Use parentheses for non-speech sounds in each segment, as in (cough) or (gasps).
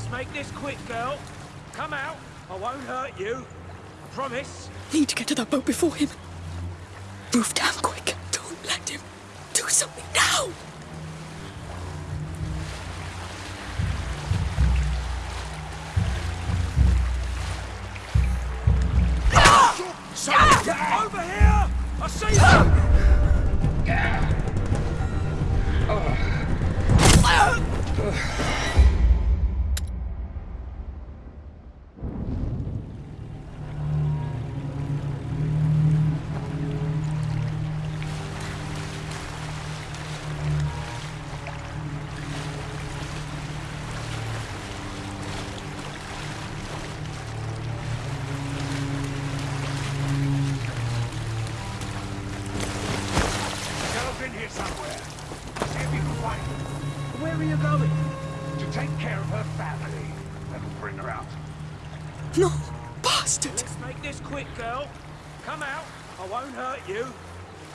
Let's make this quick, girl. Come out. I won't hurt you. I promise. Need to get to that boat before him. Move down quick. Don't let him. Do something now. Ah! Over here! I see you! No, bastard. Let's make this quick, girl. Come out. I won't hurt you.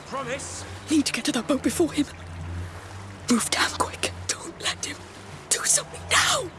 Promise. Need to get to that boat before him. Move down quick. Don't let him. Do something now.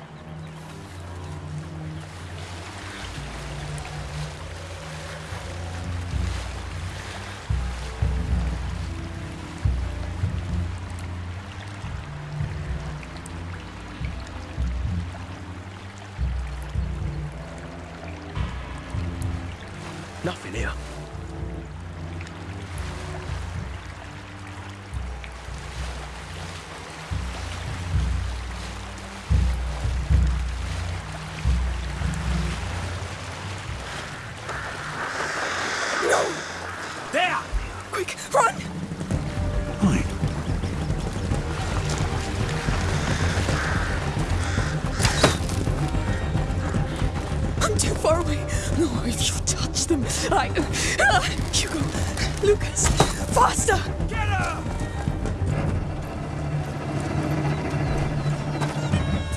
I. Ah, Hugo, Lucas, faster! Get her!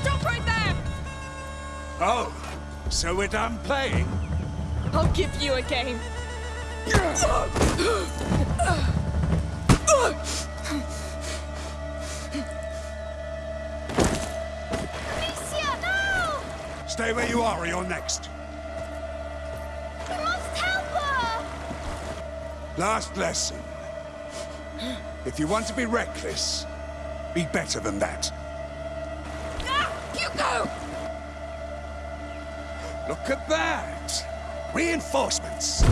Stop right there! Oh, so we're done playing? I'll give you a game. Amicia, no! Stay where you are or you're next. Last lesson. (gasps) If you want to be reckless, be better than that. Ah, Hugo! Look at that! Reinforcements!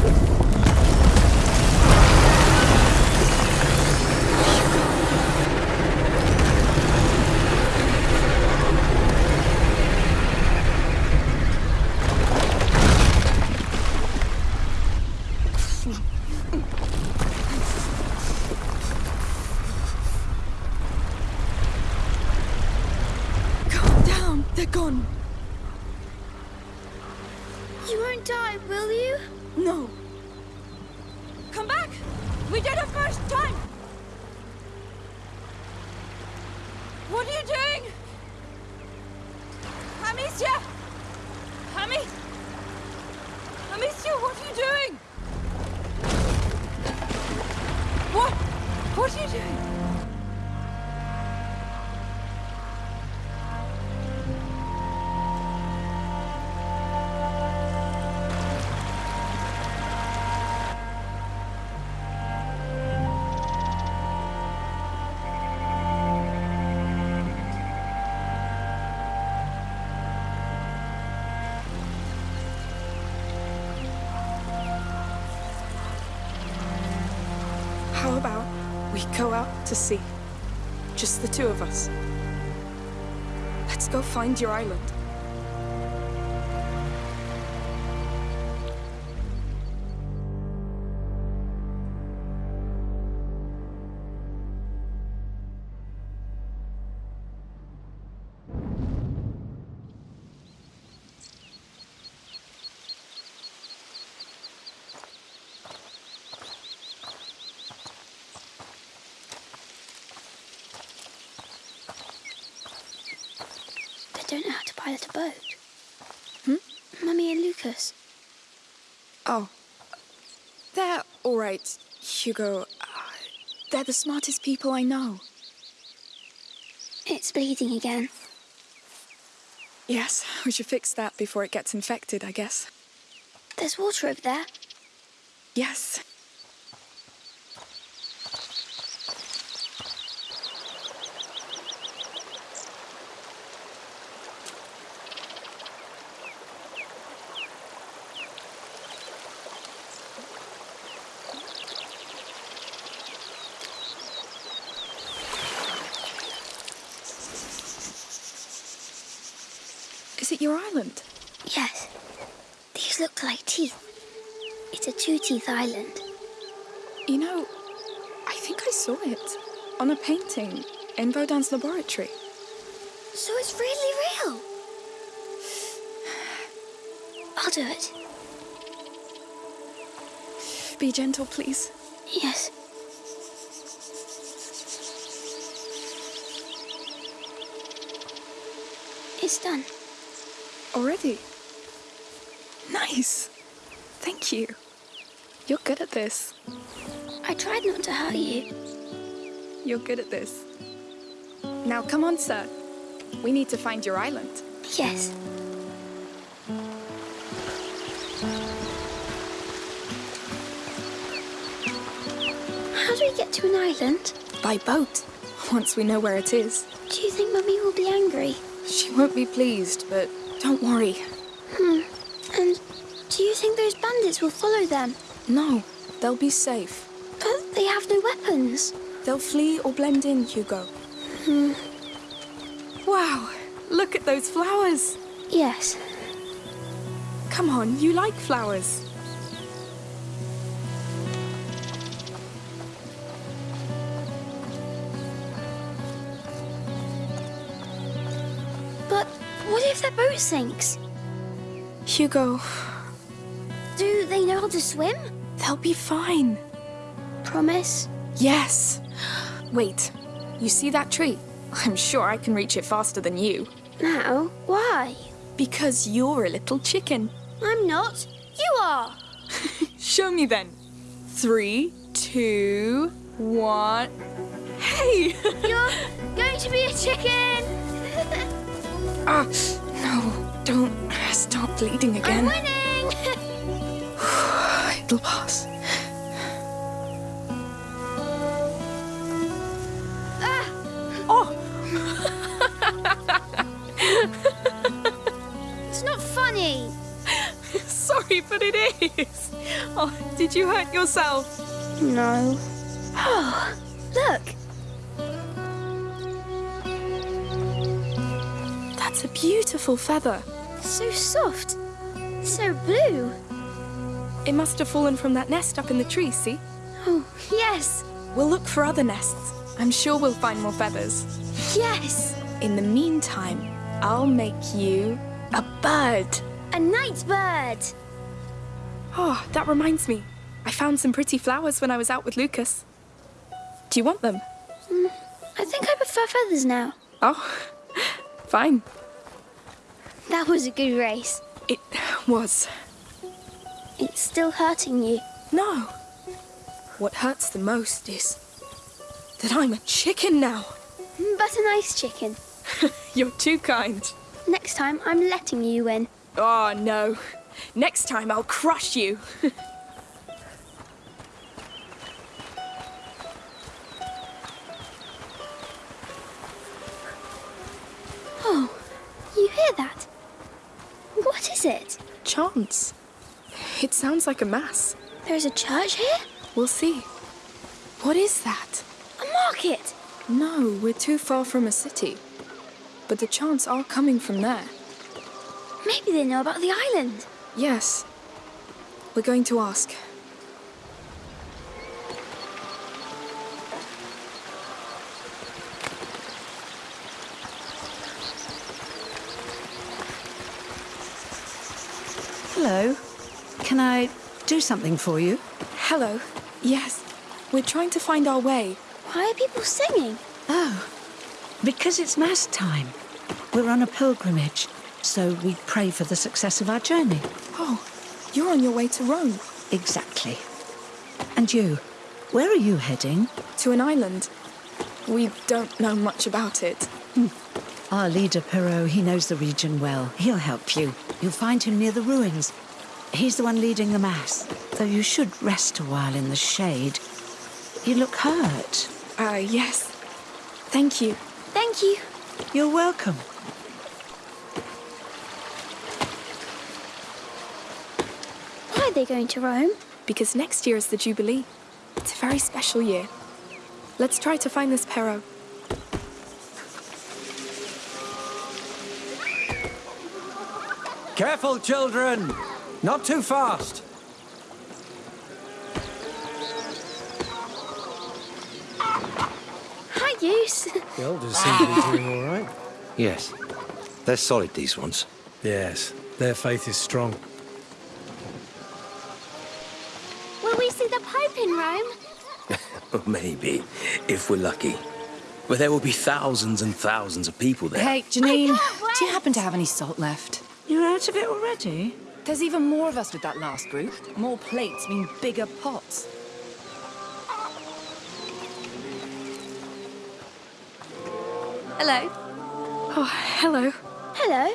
Calm down. They're gone. You won't die, will you? No. Come back! We did it first time! What are you doing? Amicia! Ami! Amicia, what are you doing? What? What are you doing? Sea? Just the two of us. Let's go find your island. Don't know how to pilot a boat. Hmm? Mummy and Lucas. Oh. They're alright, Hugo. Uh, they're the smartest people I know. It's bleeding again. Yes, (laughs) we should fix that before it gets infected, I guess. There's water over there. Yes. Is it your island? Yes. These look like teeth. It's a two-teeth island. You know, I think I saw it on a painting in Vaudin's laboratory. So it's really real. I'll do it. Be gentle, please. Yes. It's done. Already? Nice. Thank you. You're good at this. I tried not to hurt you. You're good at this. Now come on, sir. We need to find your island. Yes. How do we get to an island? By boat. Once we know where it is. Do you think Mummy will be angry? She won't be pleased, but don't worry. Hmm. And do you think those bandits will follow them? No, they'll be safe. But they have no weapons. They'll flee or blend in, Hugo. Hmm. Wow, look at those flowers. Yes. Come on, you like flowers. Sinks? Hugo, Do they know how to swim? they'll be fine. Promise? Yes. Wait, you see that tree? I'm sure I can reach it faster than you. Now? Why? Because you're a little chicken. I'm not. You are. (laughs) Show me then. Three, two, one. Hey! (laughs) You're going to be a chicken. (laughs) ah, don't stop bleeding again. I'm winning. (sighs) It'll pass. Ah, Oh, (laughs) it's not funny. (laughs) sorry, but it is. Oh, did you hurt yourself? No. Oh, look. That's a beautiful feather. So soft. So blue. It must have fallen from that nest up in the tree, see? Oh, yes. We'll look for other nests. I'm sure we'll find more feathers. Yes. In the meantime, I'll make you a bird. A night bird. Oh, that reminds me. I found some pretty flowers when I was out with Lucas. Do you want them? Mm, I think I prefer feathers now. Oh, (laughs) fine. That was a good race. It was. It's still hurting you. No. What hurts the most is that I'm a chicken now. Mm, but a nice chicken. (laughs) You're too kind. Next time, I'm letting you win. Oh, no. Next time I'll crush you. (laughs) Oh, you hear that? Is it? Chance. It sounds like a mass. There's a church here? We'll see. What is that? A market? No, we're too far from a city. But the chants are coming from there. Maybe they know about the island. Yes. We're going to ask. Can I do something for you? Hello. Yes. We're trying to find our way. Why are people singing? Oh, because it's Mass time. We're on a pilgrimage, so we pray for the success of our journey. Oh, you're on your way to Rome. Exactly. And you, where are you heading? To an island. We don't know much about it. Hmm. Our leader, Perrault, he knows the region well. He'll help you. You'll find him near the ruins. He's the one leading the mass, though you should rest a while in the shade. You look hurt. Uh, yes. Thank you. Thank you. You're welcome. Why are they going to Rome? Because next year is the Jubilee. It's a very special year. Let's try to find this Perro. Careful, children! Not too fast! Hi, Use. The elders seem to be doing all right. (laughs) Yes. They're solid, these ones. Yes, their faith is strong. Will we see the Pope in Rome? (laughs) Maybe, if we're lucky. But there will be thousands and thousands of people there. Hey, Janine, oh, do you happen to have any salt left? You're out of it already? There's even more of us with that last group. More plates mean bigger pots. Hello. Oh, hello. Hello.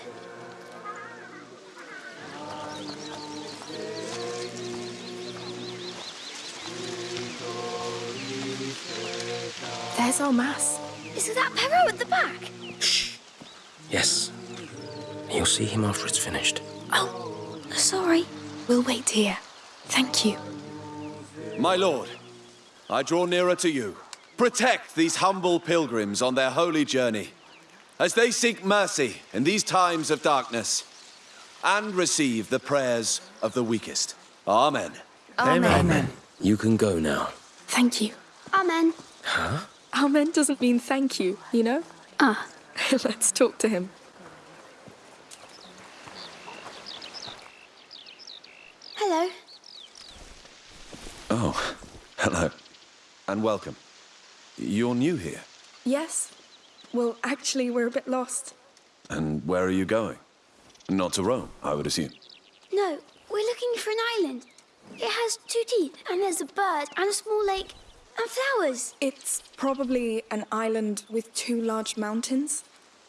There's our mass. Is that Perro at the back? Shh. Yes. You'll see him after it's finished. Oh, sorry. We'll wait here. Thank you. My lord, I draw nearer to you. Protect these humble pilgrims on their holy journey as they seek mercy in these times of darkness and receive the prayers of the weakest. Amen. Amen. You can go now. Thank you. Amen. Huh? Amen doesn't mean thank you, you know? Ah, (laughs) Let's talk to him. Hello. Oh, (laughs) hello. And welcome. You're new here. Yes? Well, actually, we're a bit lost. And where are you going? Not to Rome, I would assume. No, we're looking for an island. It has two teeth, and there's a bird, and a small lake, and flowers. It's probably an island with two large mountains.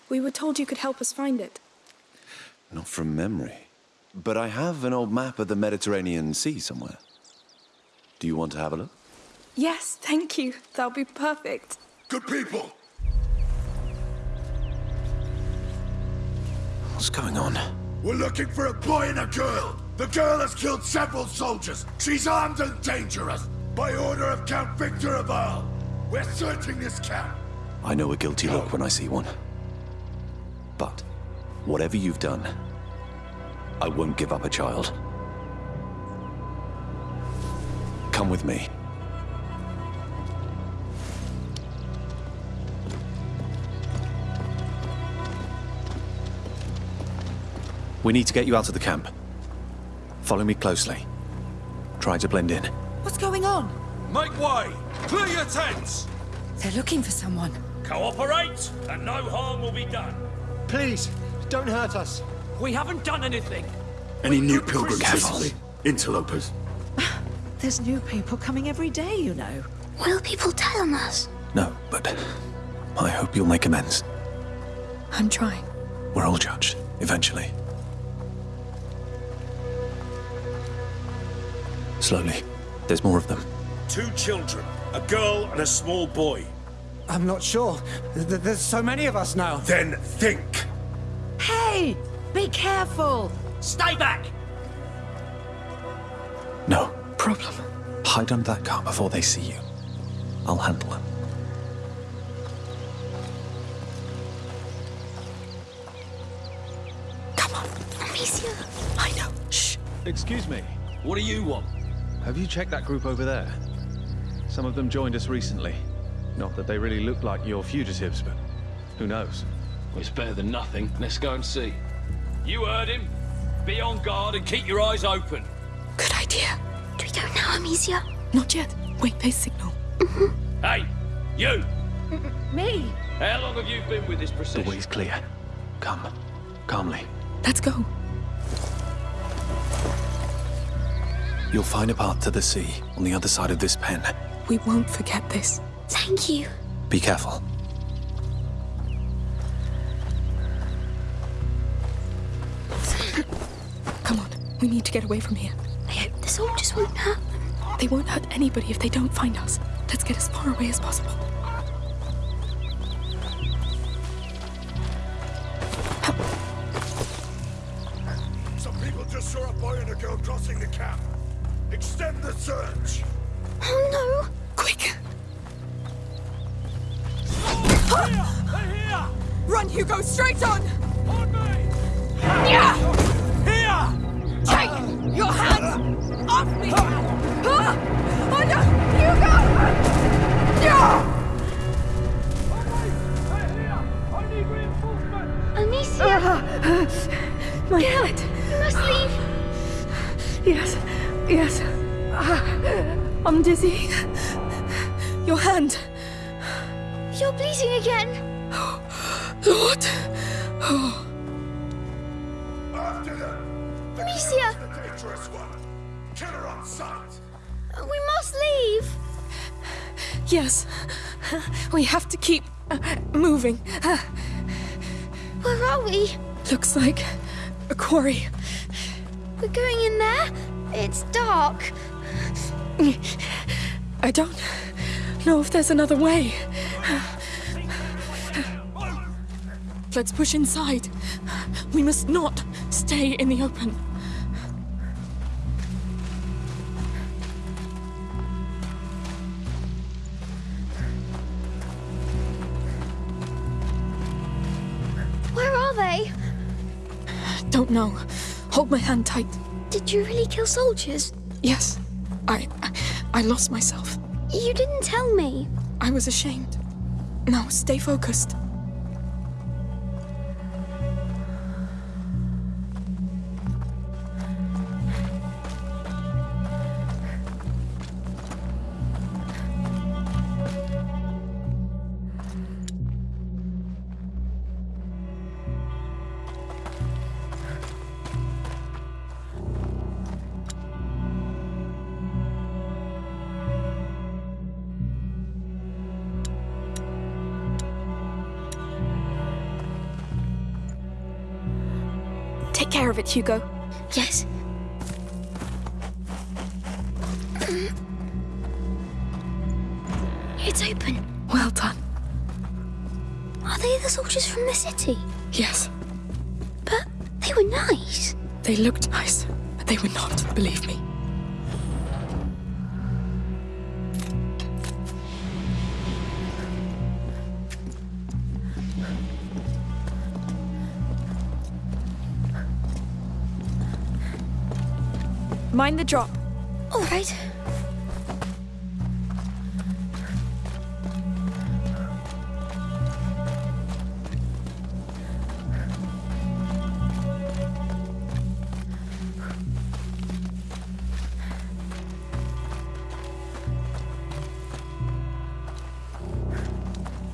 We were told you could help us find it. Not from memory. But I have an old map of the Mediterranean Sea somewhere. Do you want to have a look? Yes, thank you. That'll be perfect. Good people, What's going on? we're looking for a boy and a girl. The girl has killed several soldiers. She's armed and dangerous. By order of Count Victor of Arles. We're searching this camp. I know a guilty look when I see one. But, whatever you've done, I won't give up a child. Come with me. We need to get you out of the camp. Follow me closely. Try to blend in. What's going on? Make way! Clear your tents! They're looking for someone. Cooperate, and no harm will be done. Please, don't hurt us. We haven't done anything. Any new pilgrims Careful. recently? Interlopers. (sighs) There's new people coming every day, you know. Will people tell on us? No, but I hope you'll make amends. I'm trying. We're all judged, eventually. Slowly. There's more of them. Two children, a girl and a small boy. I'm not sure. Th- th- There's so many of us now. Then think. Hey! Be careful! Stay back! No. Problem. Hide under that car before they see you. I'll handle them. Come on. Amicia. I know. Shh. Excuse me. What do you want? Have you checked that group over there? Some of them joined us recently. Not that they really look like your fugitives, but who knows? It's better than nothing. Let's go and see. You heard him. Be on guard and keep your eyes open. Good idea. Do we go now, Amicia? Not yet. Wait, for they signal. Mm-hmm. Hey, you! Me? How long have you been with this The procession? way's clear. Come. Calmly. Let's go. You'll find a path to the sea on the other side of this pen. We won't forget this. Thank you. Be careful. We need to get away from here. I hope the soldiers won't hurt them. They won't hurt anybody if they don't find us. Let's get as far away as possible. Keep uh, moving. Uh, Where are we? looks like a quarry. We're going in there? It's dark. I don't know if there's another way. Let's push inside. We must not stay in the open. Don't know. Hold my hand tight. Did you really kill soldiers? Yes, I, I, I lost myself. You didn't tell me. I was ashamed. Now stay focused. It, Hugo. Yes. It's open. Well done. Are they the soldiers from the city? Yes, But they were nice. they looked nice, but they were not, believe me. Mind the drop. All right.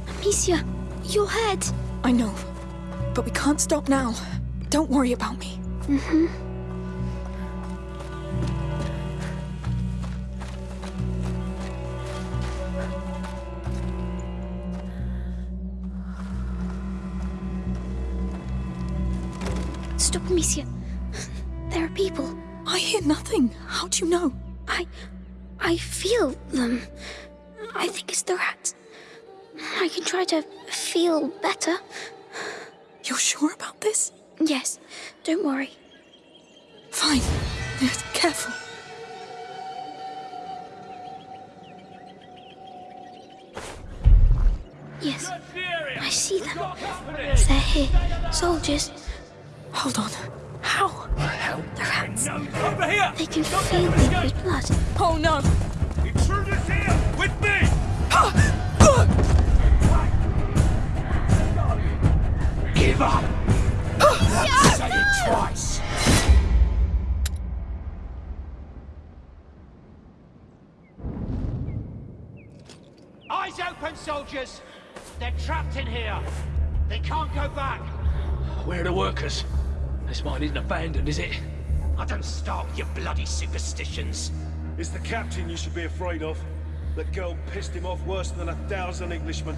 Amicia, your head. I know, but we can't stop now. Don't worry about me. Stop, Amicia. There are people. I hear nothing. How do you know? I. I feel them. I think it's the rats. I can try to feel better. You're sure about this? Yes, don't worry. Fine. Yes, Careful. Yes, I see them. They're here. Soldiers. Hold on. How? The rats. Over here! They can feel people's blood. Oh no! Intruders here! With me! Give up! Ah! Say it twice! Eyes open, soldiers! They're trapped in here. They can't go back. Where are the workers? This mine isn't abandoned, is it? I don't start with your bloody superstitions. It's the captain you should be afraid of. That girl pissed him off worse than a thousand Englishmen.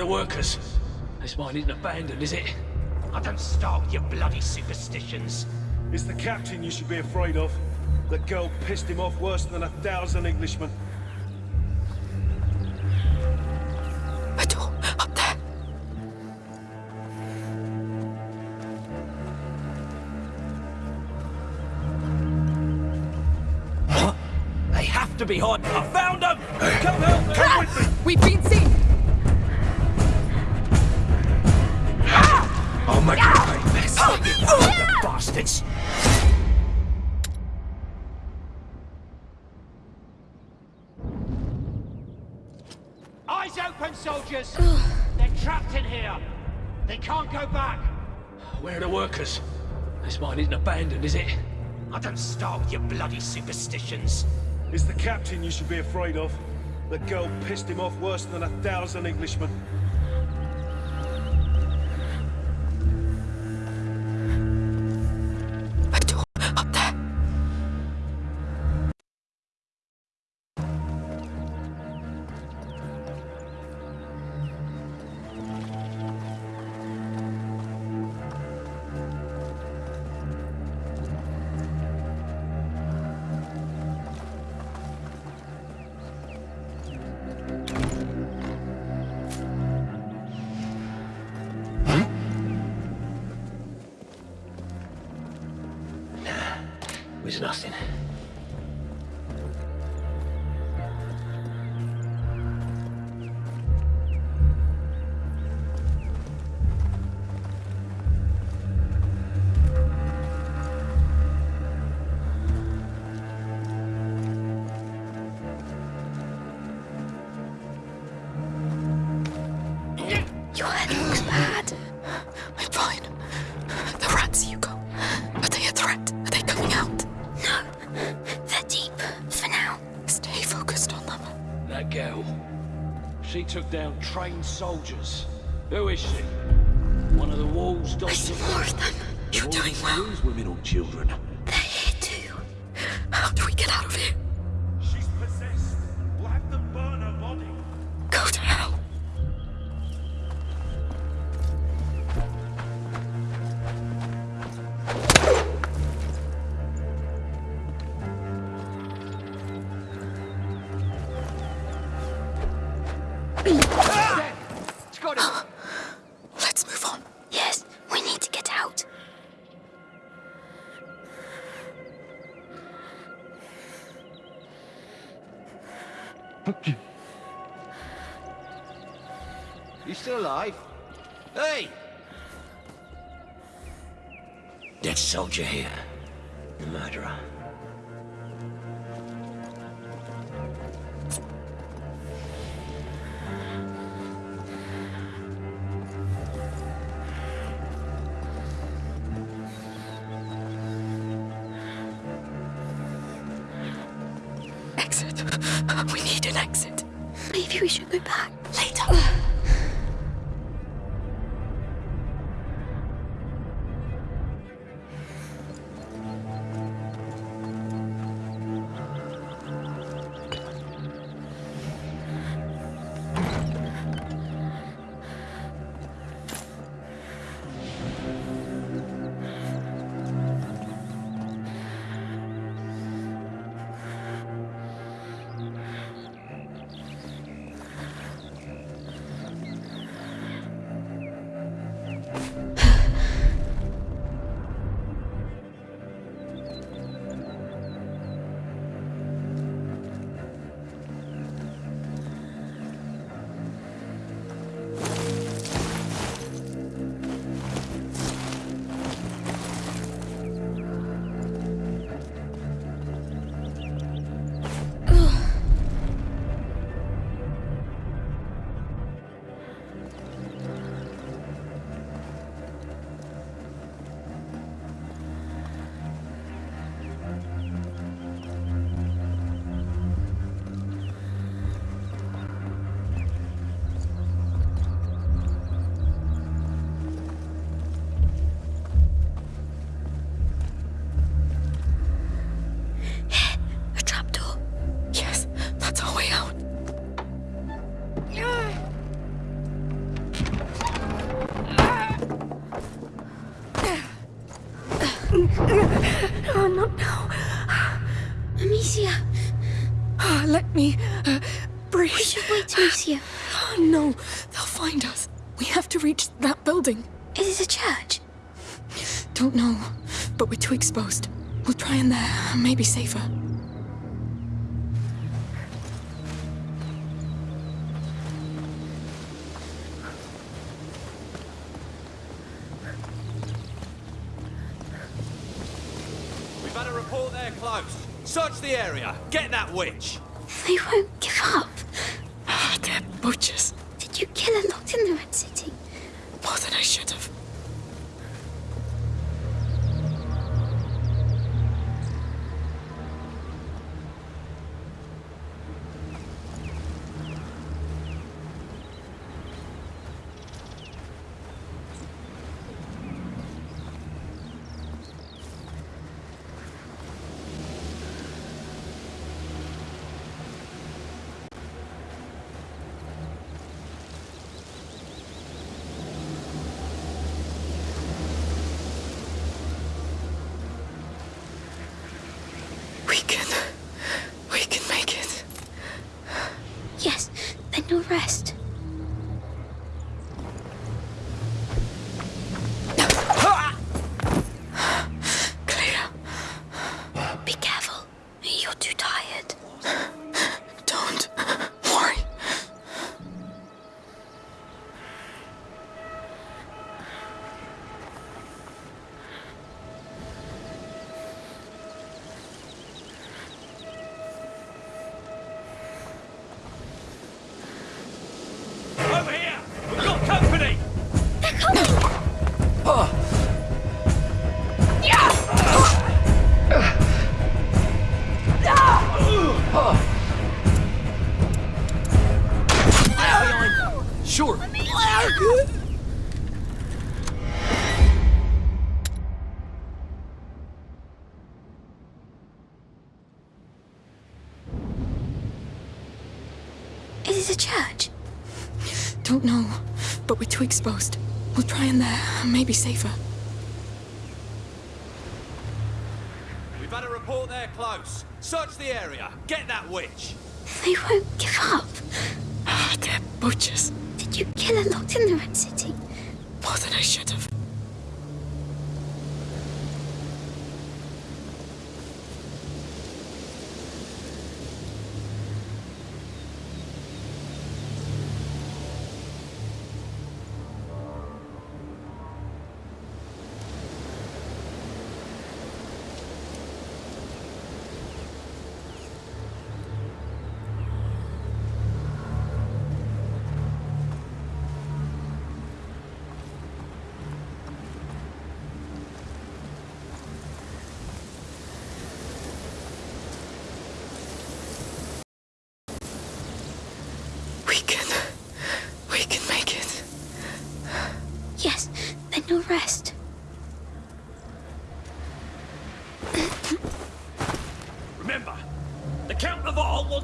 The workers? This mine isn't abandoned, is it? I don't start with your bloody superstitions. It's the captain you should be afraid of. That girl pissed him off worse than a thousand Englishmen. A door up there. They have to be hiding. I found them! Come help me! Come with me! We've been seen! You bastards! Eyes open, soldiers! They're trapped in here! They can't go back! Where are the workers? This mine isn't abandoned, is it? I don't start with your bloody superstitions. It's the captain you should be afraid of. The girl pissed him off worse than a thousand Englishmen. Nothing. She took down trained soldiers. Who is she? One of the walls I see more of them. You're doing well. These women or children? They're here too. How do we get out of here? Soldier here. The murderer. Exit. We need an exit. Maybe we should go back. Later. (sighs) (sighs) (sighs) there, maybe safer. We've had a report they're close. Search the area. Get that witch. They won't give up. Ah, they're butchers. Did you kill her locked in the Red City? More than I should have. Exposed. We'll try in there, maybe safer. We've had a report they're close. Search the area. Get that witch. They won't give up. Ah, they're butchers. Did you kill her locked in the Red City? More than I should have.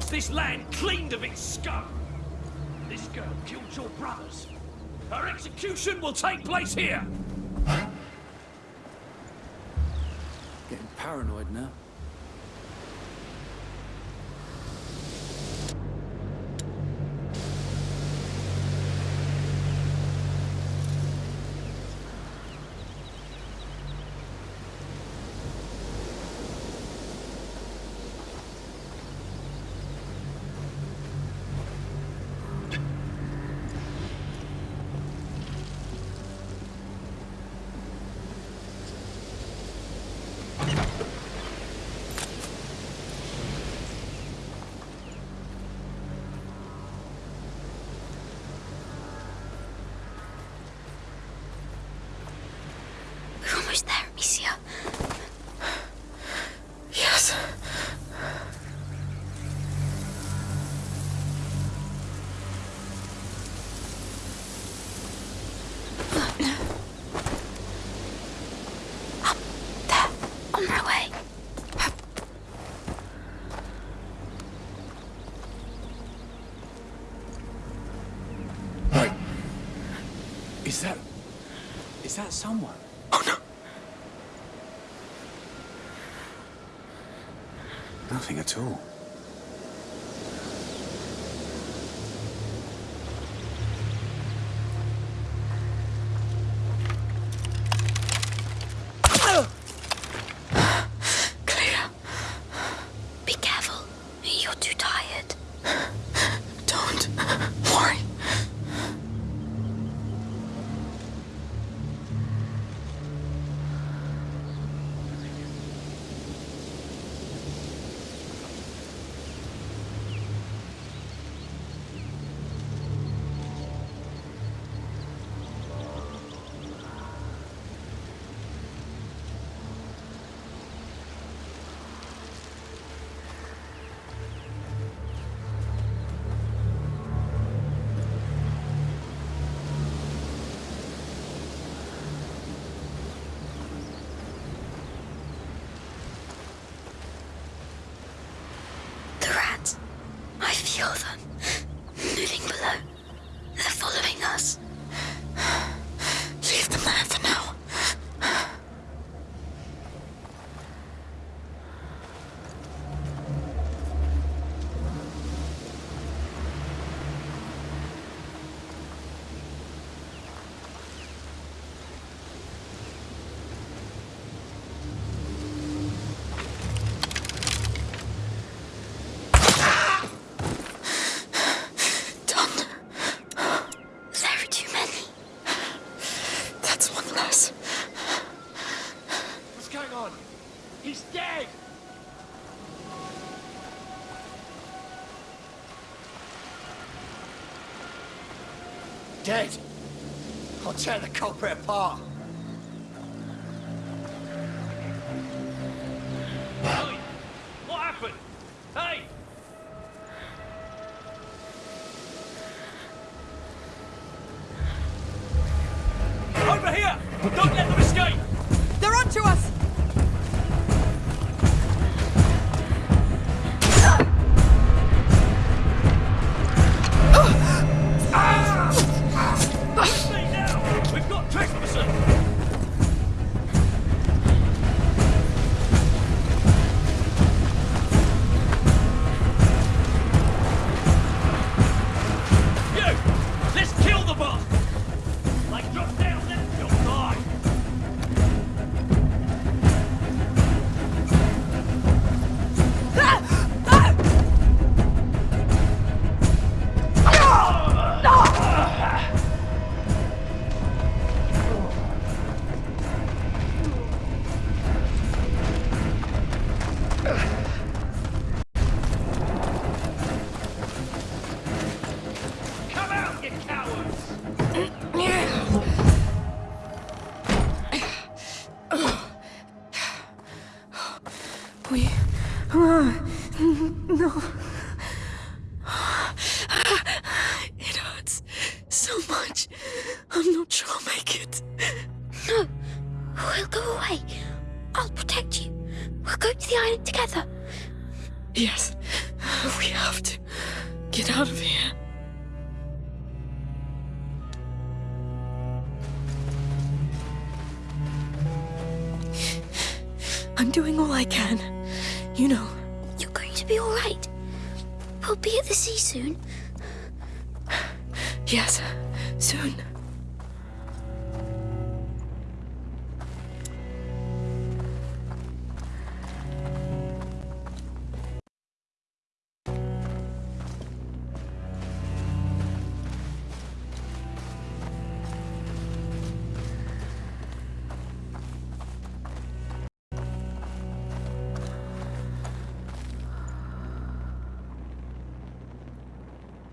This land cleaned of its scum. This girl killed your brothers. Her execution will take place here. Getting paranoid now. Amicia. Yes. Up there, on my way. Wait. Is that. Is that someone? Oh no. Nothing at all. Dead? I'll tear the culprit apart. Hey! What happened? Hey! Over here! Don't let We. No. It hurts so much. I'm not sure I'll make it. No. We'll go away. I'll protect you. We'll go to the island together. Yes, we have to get out of here.